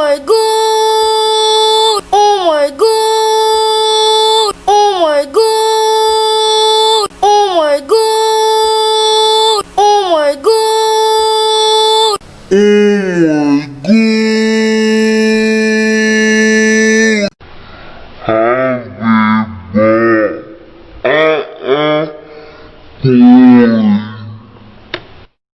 my god! Oh my god! Oh my god! Oh my god! Oh my god! Oh my god! Happy birthday.